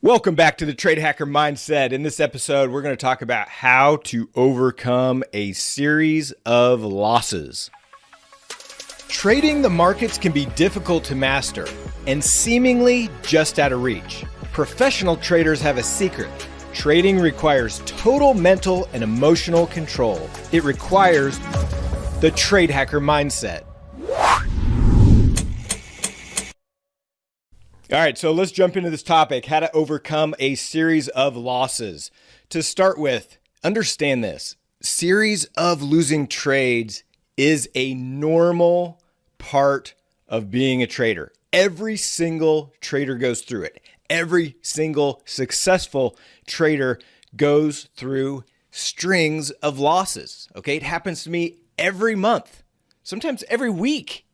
Welcome back to the Trade Hacker Mindset. In this episode, we're going to talk about how to overcome a series of losses. Trading the markets can be difficult to master and seemingly just out of reach. Professional traders have a secret. Trading requires total mental and emotional control. It requires the Trade Hacker Mindset. All right, so let's jump into this topic how to overcome a series of losses. To start with, understand this series of losing trades is a normal part of being a trader. Every single trader goes through it. Every single successful trader goes through strings of losses. Okay, it happens to me every month, sometimes every week,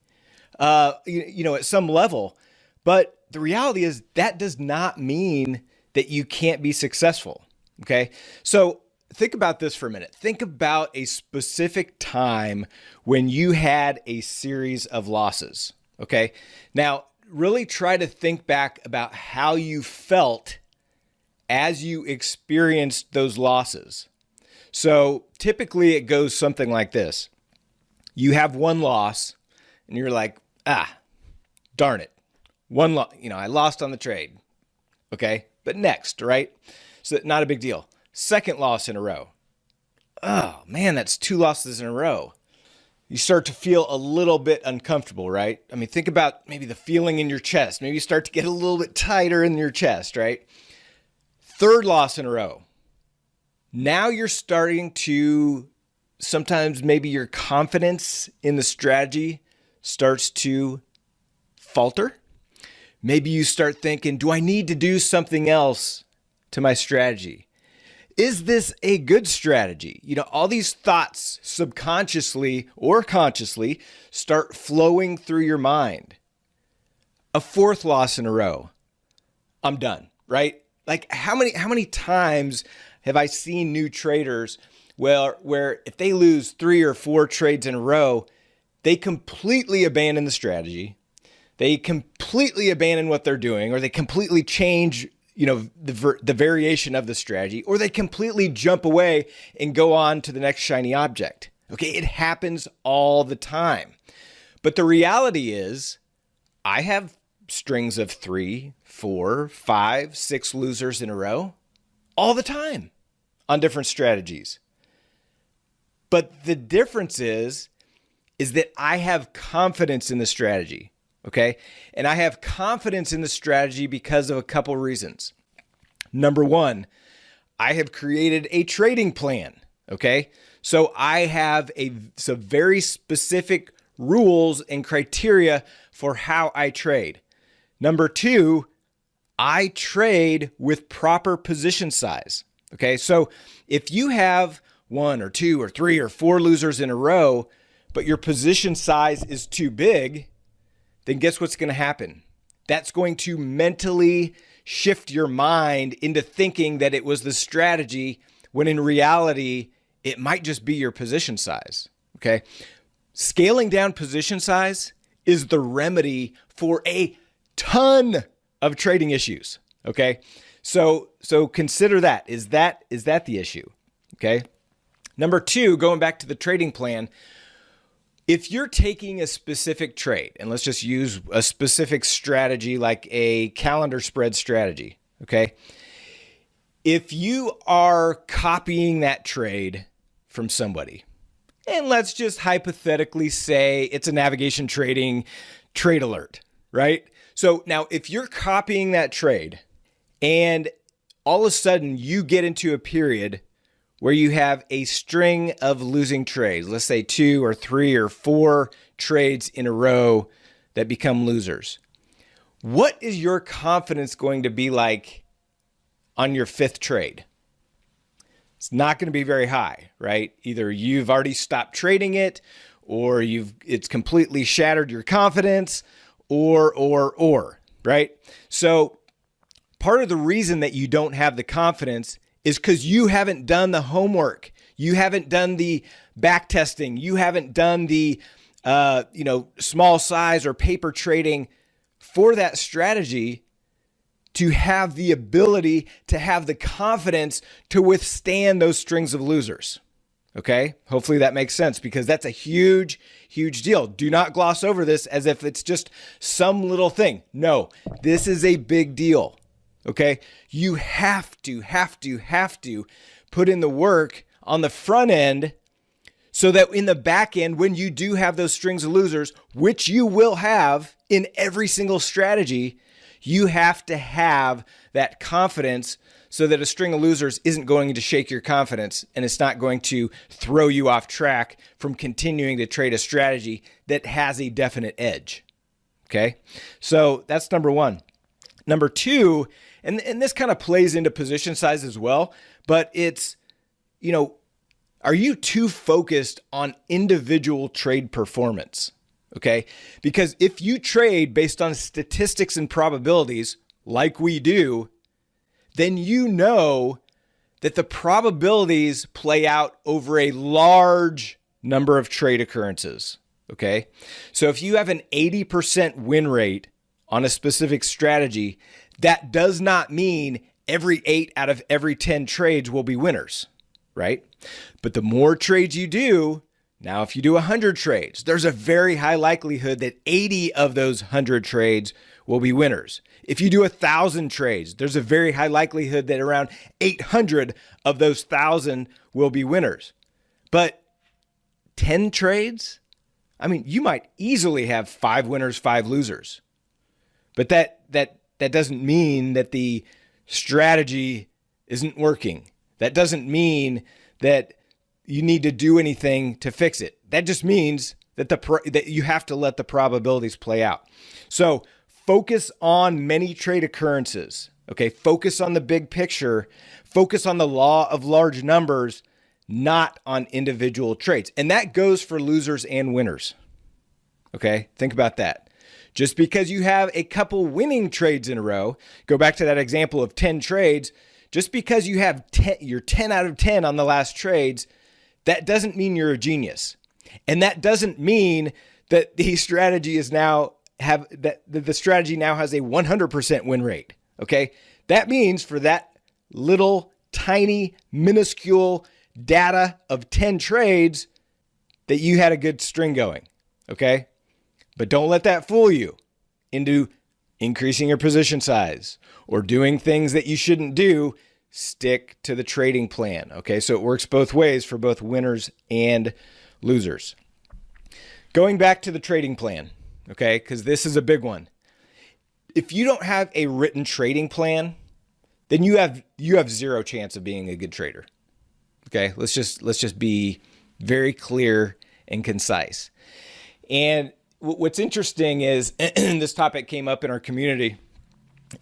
uh, you, you know, at some level. But the reality is that does not mean that you can't be successful. Okay. So think about this for a minute. Think about a specific time when you had a series of losses. Okay. Now, really try to think back about how you felt as you experienced those losses. So typically it goes something like this you have one loss and you're like, ah, darn it. One, lo- you know, I lost on the trade. Okay. But next, right? So not a big deal. Second loss in a row. Oh man, that's two losses in a row. You start to feel a little bit uncomfortable, right? I mean, think about maybe the feeling in your chest. Maybe you start to get a little bit tighter in your chest, right? Third loss in a row. Now you're starting to sometimes maybe your confidence in the strategy starts to falter Maybe you start thinking, do I need to do something else to my strategy? Is this a good strategy? You know, all these thoughts subconsciously or consciously start flowing through your mind. A fourth loss in a row. I'm done, right? Like how many how many times have I seen new traders where where if they lose 3 or 4 trades in a row, they completely abandon the strategy they completely abandon what they're doing or they completely change you know the the variation of the strategy or they completely jump away and go on to the next shiny object. Okay it happens all the time. But the reality is i have strings of three four five six losers in a row all the time on different strategies. But the difference is is that i have confidence in the strategy Okay. And I have confidence in the strategy because of a couple reasons. Number one, I have created a trading plan. Okay. So I have a some very specific rules and criteria for how I trade. Number two, I trade with proper position size. Okay. So if you have one or two or three or four losers in a row, but your position size is too big, then guess what's going to happen? That's going to mentally shift your mind into thinking that it was the strategy when in reality, it might just be your position size. Okay. Scaling down position size is the remedy for a ton of trading issues. Okay. So, so consider that. Is that, is that the issue? Okay. Number two, going back to the trading plan, if you're taking a specific trade, and let's just use a specific strategy like a calendar spread strategy, okay? If you are copying that trade from somebody, and let's just hypothetically say it's a navigation trading trade alert, right? So now if you're copying that trade and all of a sudden you get into a period where you have a string of losing trades, let's say two or three or four trades in a row that become losers. What is your confidence going to be like on your fifth trade? It's not going to be very high, right? Either you've already stopped trading it or you've it's completely shattered your confidence or or or, right? So part of the reason that you don't have the confidence is because you haven't done the homework. You haven't done the back testing. You haven't done the, uh, you know, small size or paper trading for that strategy to have the ability to have the confidence to withstand those strings of losers. Okay. Hopefully that makes sense because that's a huge, huge deal. Do not gloss over this as if it's just some little thing. No, this is a big deal. Okay. You have to, have to, have to put in the work on the front end so that in the back end, when you do have those strings of losers, which you will have in every single strategy, you have to have that confidence so that a string of losers isn't going to shake your confidence and it's not going to throw you off track from continuing to trade a strategy that has a definite edge. Okay. So that's number one. Number two, and, and this kind of plays into position size as well, but it's, you know, are you too focused on individual trade performance? Okay. Because if you trade based on statistics and probabilities, like we do, then you know that the probabilities play out over a large number of trade occurrences. Okay. So if you have an 80% win rate on a specific strategy, that does not mean every eight out of every 10 trades will be winners, right? But the more trades you do, now if you do 100 trades, there's a very high likelihood that 80 of those 100 trades will be winners. If you do a thousand trades, there's a very high likelihood that around 800 of those thousand will be winners. But 10 trades, I mean, you might easily have five winners, five losers. But that that that doesn't mean that the strategy isn't working. That doesn't mean that you need to do anything to fix it. That just means that the that you have to let the probabilities play out. So focus on many trade occurrences. Okay, focus on the big picture, focus on the law of large numbers, not on individual trades. And that goes for losers and winners. Okay, think about that. Just because you have a couple winning trades in a row, go back to that example of 10 trades, just because you have 10, you're 10 out of 10 on the last trades, that doesn't mean you're a genius. And that doesn't mean that the strategy is now have that the strategy now has a 100% win rate. Okay. That means for that little tiny minuscule data of 10 trades that you had a good string going. Okay. But don't let that fool you into increasing your position size or doing things that you shouldn't do. Stick to the trading plan. Okay. So it works both ways for both winners and losers. Going back to the trading plan okay? Because this is a big one. If you don't have a written trading plan, then you have you have zero chance of being a good trader. Okay, let's just let's just be very clear and concise. And what's interesting is this topic came up in our community,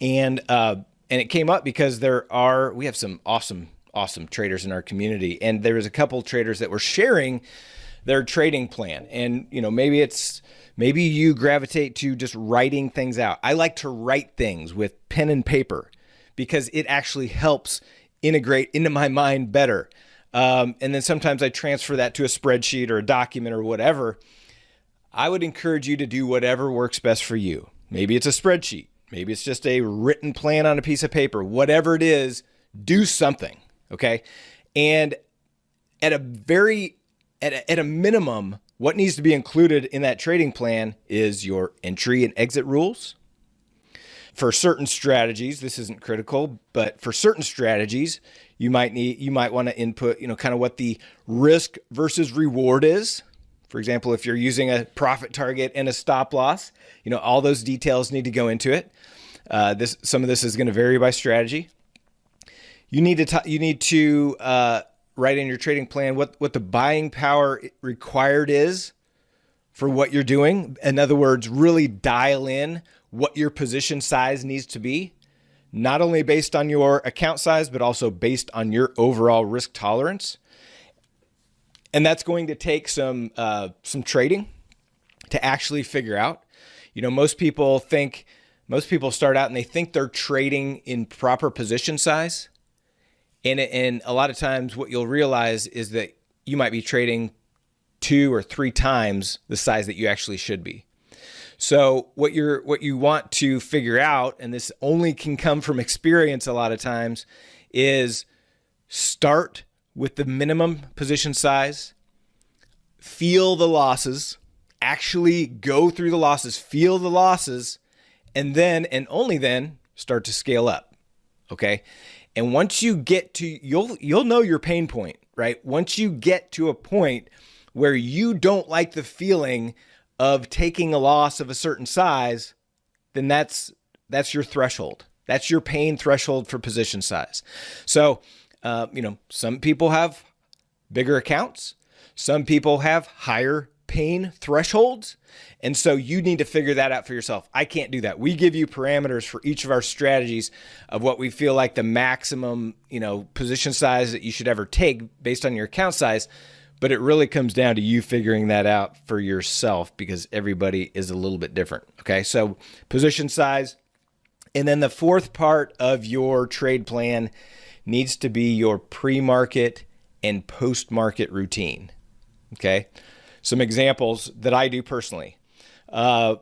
and uh, and it came up because there are we have some awesome awesome traders in our community, and there was a couple traders that were sharing their trading plan, and you know maybe it's Maybe you gravitate to just writing things out. I like to write things with pen and paper because it actually helps integrate into my mind better. Um, and then sometimes I transfer that to a spreadsheet or a document or whatever. I would encourage you to do whatever works best for you. Maybe it's a spreadsheet. Maybe it's just a written plan on a piece of paper. Whatever it is, do something. Okay. And at a very, at a, at a minimum, what needs to be included in that trading plan is your entry and exit rules. For certain strategies, this isn't critical, but for certain strategies, you might need you might want to input, you know, kind of what the risk versus reward is. For example, if you're using a profit target and a stop loss, you know, all those details need to go into it. Uh, this some of this is going to vary by strategy. You need to you need to uh, write in your trading plan what, what the buying power required is for what you're doing. In other words, really dial in what your position size needs to be, not only based on your account size, but also based on your overall risk tolerance. And that's going to take some uh, some trading to actually figure out. You know, most people think most people start out and they think they're trading in proper position size and, and a lot of times, what you'll realize is that you might be trading two or three times the size that you actually should be. So what you're what you want to figure out, and this only can come from experience a lot of times, is start with the minimum position size, feel the losses, actually go through the losses, feel the losses, and then and only then start to scale up. Okay? And once you get to you'll you'll know your pain point, right? Once you get to a point where you don't like the feeling of taking a loss of a certain size, then that's that's your threshold. That's your pain threshold for position size. So, uh, you know, some people have bigger accounts. Some people have higher pain thresholds. And so you need to figure that out for yourself. I can't do that. We give you parameters for each of our strategies of what we feel like the maximum, you know, position size that you should ever take based on your account size. But it really comes down to you figuring that out for yourself because everybody is a little bit different. Okay. So position size. And then the fourth part of your trade plan needs to be your pre market and post market routine. Okay some examples that I do personally. Uh,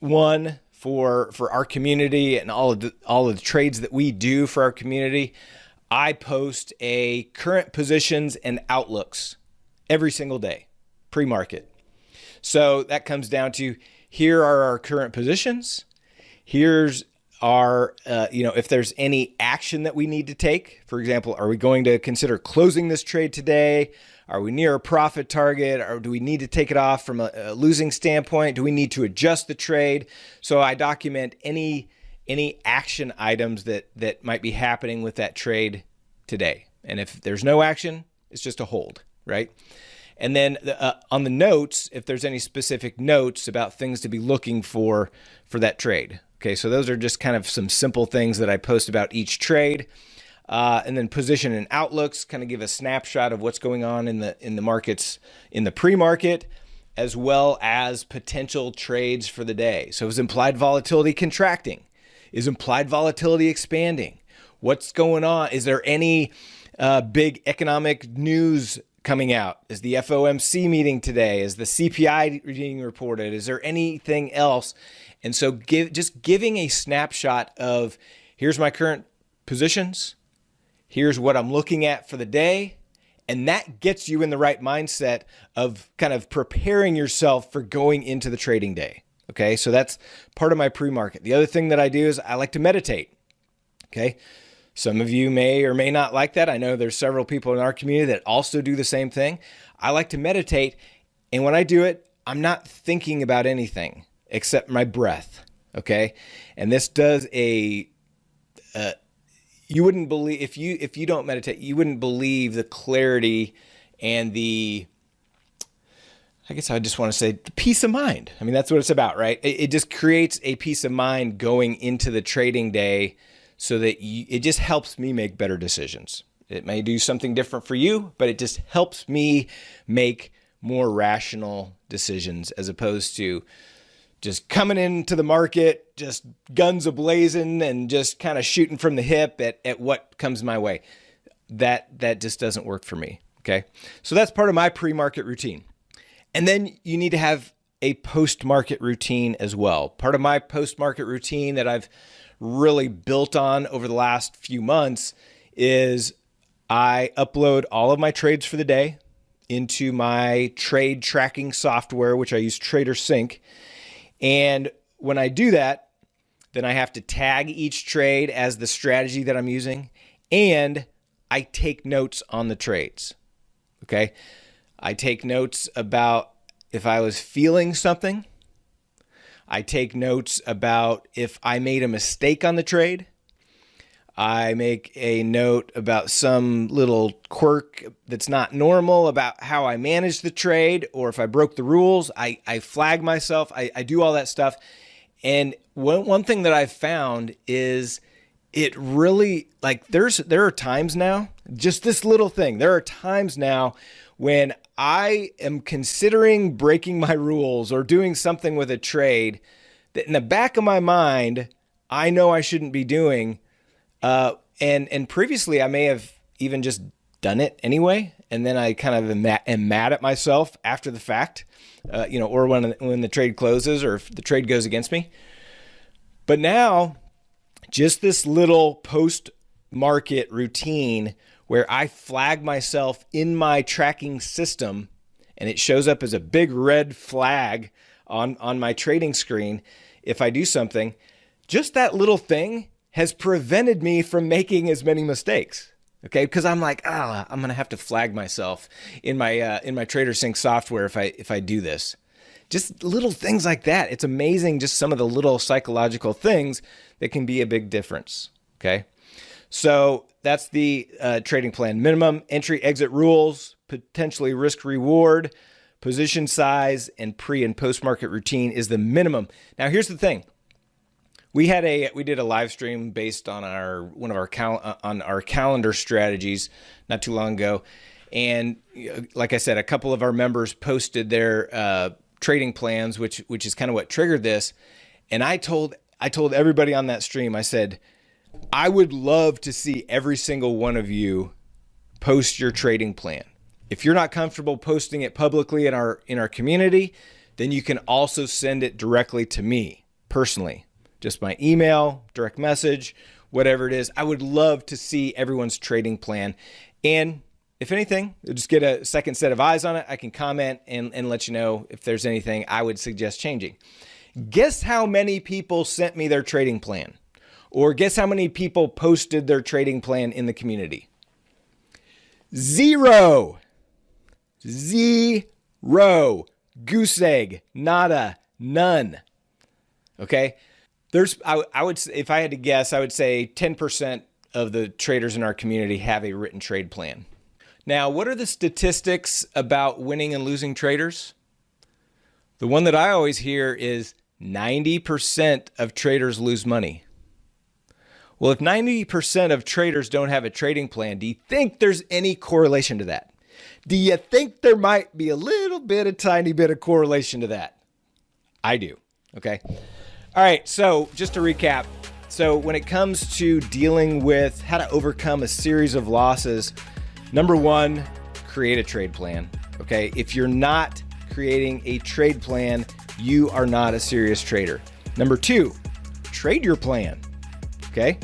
one for for our community and all of the, all of the trades that we do for our community, I post a current positions and outlooks every single day, pre-market. So that comes down to here are our current positions. Here's our, uh, you know, if there's any action that we need to take. For example, are we going to consider closing this trade today? Are we near a profit target? Or do we need to take it off from a, a losing standpoint? Do we need to adjust the trade? So I document any any action items that that might be happening with that trade today. And if there's no action, it's just a hold, right? And then uh, on the notes, if there's any specific notes about things to be looking for for that trade. Okay, so those are just kind of some simple things that I post about each trade. Uh, and then position and outlooks kind of give a snapshot of what's going on in the in the markets in the pre-market as well as potential trades for the day. So is implied volatility contracting? Is implied volatility expanding? What's going on? Is there any uh, big economic news coming out? Is the FOMC meeting today? Is the CPI being reported? Is there anything else? And so give just giving a snapshot of here's my current positions, here's what I'm looking at for the day. And that gets you in the right mindset of kind of preparing yourself for going into the trading day. Okay. So that's part of my pre market. The other thing that I do is I like to meditate. Okay. Some of you may or may not like that. I know there's several people in our community that also do the same thing. I like to meditate. And when I do it, I'm not thinking about anything except my breath. Okay. And this does a, a you wouldn't believe if you if you don't meditate, you wouldn't believe the clarity and the I guess I just want to say the peace of mind. I mean, that's what it's about, right? It, it just creates a peace of mind going into the trading day so that you, it just helps me make better decisions. It may do something different for you, but it just helps me make more rational decisions as opposed to just coming into the market, just guns ablazing and just kind of shooting from the hip at, at what comes my way. That that just doesn't work for me. Okay. So that's part of my pre-market routine. And then you need to have a post-market routine as well. Part of my post-market routine that I've really built on over the last few months is I upload all of my trades for the day into my trade tracking software, which I use TraderSync. And when I do that, then I have to tag each trade as the strategy that I'm using and I take notes on the trades. Okay. I take notes about if I was feeling something. I take notes about if I made a mistake on the trade. I make a note about some little quirk that's not normal about how I manage the trade or if I broke the rules. I, I flag myself. I, I do all that stuff. And one, one thing that I've found is it really like there's there are times now, just this little thing. There are times now when I am considering breaking my rules or doing something with a trade that in the back of my mind, I know I shouldn't be doing uh, and and previously I may have even just done it anyway and then I kind of am mad, am mad at myself after the fact, uh, you know, or when when the trade closes or if the trade goes against me. But now, just this little post market routine where I flag myself in my tracking system and it shows up as a big red flag on, on my trading screen if I do something, just that little thing has prevented me from making as many mistakes. Okay, because I'm like, ah, I'm gonna have to flag myself in my uh, in my TraderSync software if I if I do this. Just little things like that. It's amazing, just some of the little psychological things that can be a big difference. Okay, so that's the uh, trading plan. Minimum entry exit rules, potentially risk reward, position size, and pre and post market routine is the minimum. Now here's the thing. We had a we did a live stream based on our one of our cal- uh, on our calendar strategies not too long ago. And like i said a couple of our members posted their uh, trading plans which which is kind of what triggered this. And i told i told everybody on that stream i said i would love to see every single one of you post your trading plan if you're not comfortable posting it publicly in our in our community then you can also send it directly to me personally just my email, direct message, whatever it is. I would love to see everyone's trading plan. And if anything, just get a second set of eyes on it. I can comment and, and let you know if there's anything I would suggest changing. Guess how many people sent me their trading plan? Or guess how many people posted their trading plan in the community? Zero. Zero. Goose egg. Nada. None. Okay. There's, I, I would, if I had to guess, I would say 10% of the traders in our community have a written trade plan. Now, what are the statistics about winning and losing traders? The one that I always hear is 90% of traders lose money. Well, if 90% of traders don't have a trading plan, do you think there's any correlation to that? Do you think there might be a little bit, a tiny bit of correlation to that? I do. Okay. All right, so just to recap. So, when it comes to dealing with how to overcome a series of losses, number one, create a trade plan. Okay, if you're not creating a trade plan, you are not a serious trader. Number two, trade your plan. Okay,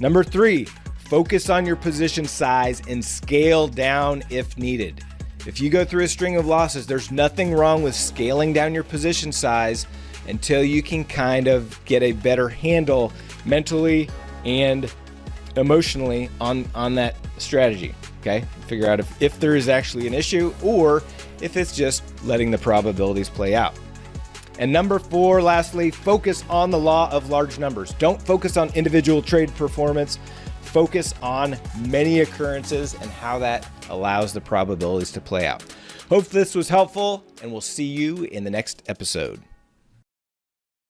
number three, focus on your position size and scale down if needed. If you go through a string of losses, there's nothing wrong with scaling down your position size until you can kind of get a better handle mentally and emotionally on, on that strategy. Okay. Figure out if, if there is actually an issue or if it's just letting the probabilities play out. And number four, lastly, focus on the law of large numbers. Don't focus on individual trade performance. Focus on many occurrences and how that allows the probabilities to play out. Hope this was helpful, and we'll see you in the next episode.